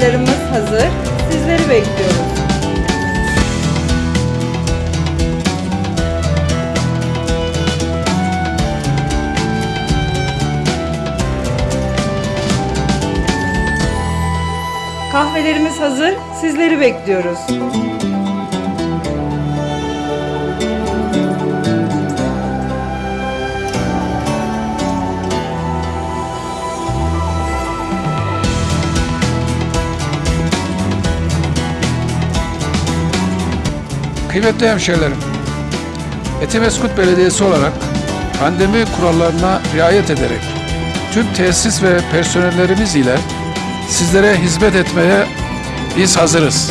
çaylarımız hazır. Sizleri bekliyoruz. Kahvelerimiz hazır. Sizleri bekliyoruz. Kıymetli hemşehrilerim, Etimeskut Belediyesi olarak pandemi kurallarına riayet ederek tüm tesis ve personellerimiz ile sizlere hizmet etmeye biz hazırız.